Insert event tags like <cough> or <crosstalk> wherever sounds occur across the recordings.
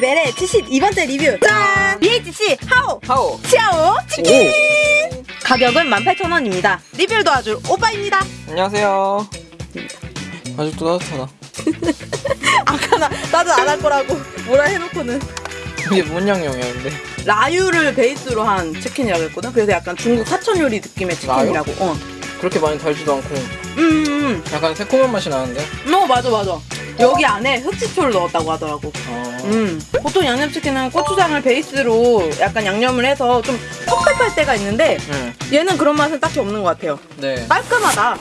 BHC 이번째 리뷰 짠! BHC 하오! 하오. 치아오 치킨! 가격은 18,000원입니다. 리뷰를 도와줄 오빠입니다. 안녕하세요. 아직도 따뜻하다. <laughs> 아까 나, 나도 안 할 거라고 뭐라 해놓고는 이게 뭔 양념이야 근데? 라유를 베이스로 한 치킨이라고 했거든. 그래서 약간 중국 사천 요리 느낌의 치킨이라고. 어. 그렇게 많이 달지도 않고 음, 음, 약간 새콤한 맛이 나는데? 음. 어, 맞아, 맞아. 여기 안에 흑지초를 넣었다고 하더라고. 어. 음. 보통 양념치킨은 고추장을 베이스로 약간 양념을 해서 좀 텁텁할 때가 있는데 응. 얘는 그런 맛은 딱히 없는 것 같아요. 네. 깔끔하다. 아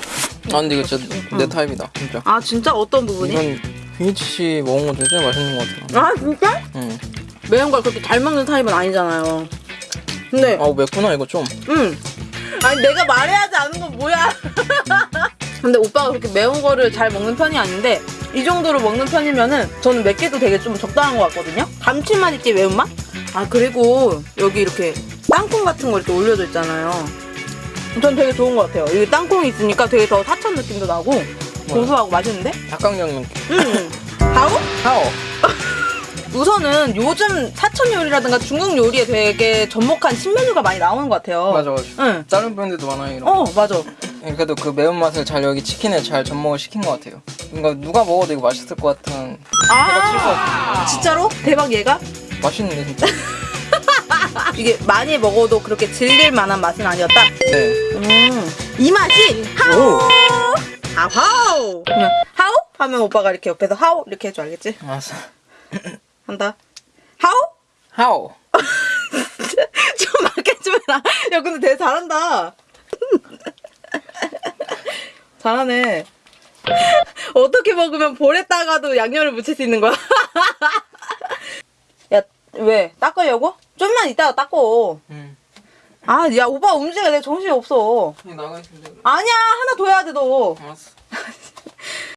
근데 이거 진짜 내 타입이다 진짜. 아 진짜 어떤 부분이? 이건 BHC 먹은 거 중에 제일 맛있는 것 같아. 아 진짜? 응. 매운 걸 그렇게 잘 먹는 타입은 아니잖아요. 근데 아우 맵구나 이거 좀. 음. 아니 내가 말해야지 않은 건 뭐야? <laughs> 근데 오빠가 그렇게 매운 거를 잘 먹는 편이 아닌데 이 정도로 먹는 편이면은 저는 맵게도 되게 좀 적당한 것 같거든요. 감칠맛 있게 매운맛? 아 그리고 여기 이렇게 땅콩 같은 거 이렇게 올려져 있잖아요. 전 되게 좋은 것 같아요. 여기 땅콩이 있으니까 되게 더 사천 느낌도 나고 고소하고 맛있는데? 닭강정 느낌. 음. 하고 하오. <laughs> 우선은 요즘 사천 요리라든가 중국 요리에 되게 접목한 신메뉴가 많이 나오는 것 같아요. 맞아 맞아. 응. 다른 브랜드도 많아요 이런. 어 맞아. 그래도 그 매운맛을 잘 여기 치킨에 잘 접목을 시킨 것 같아요. 그러니까 누가 먹어도 이거 맛있을 것 같은 같아요. 진짜로? 대박 얘가? 맛있는데 진짜. <laughs> 이게 많이 먹어도 그렇게 질릴 만한 맛은 아니었다. 네. 음. 이 맛이 하오. 하오. 그냥 하오 하면 오빠가 이렇게 옆에서 하오 이렇게 해줘 알겠지? 알았어. 한다. 하오? 하오. <laughs> 좀 막해주면 안. 야 근데 되게 잘한다. 잘하네. <laughs> 어떻게 먹으면 볼에다가도 양념을 묻힐 수 있는 거야? <laughs> 야 왜? 닦으려고? 좀만 이따가 닦어. 응. 아, 야, 오빠 움직여. 내 정신이 없어. 나가 있으면 돼. 아니야, 하나 더 해야 돼, 너. 알았어.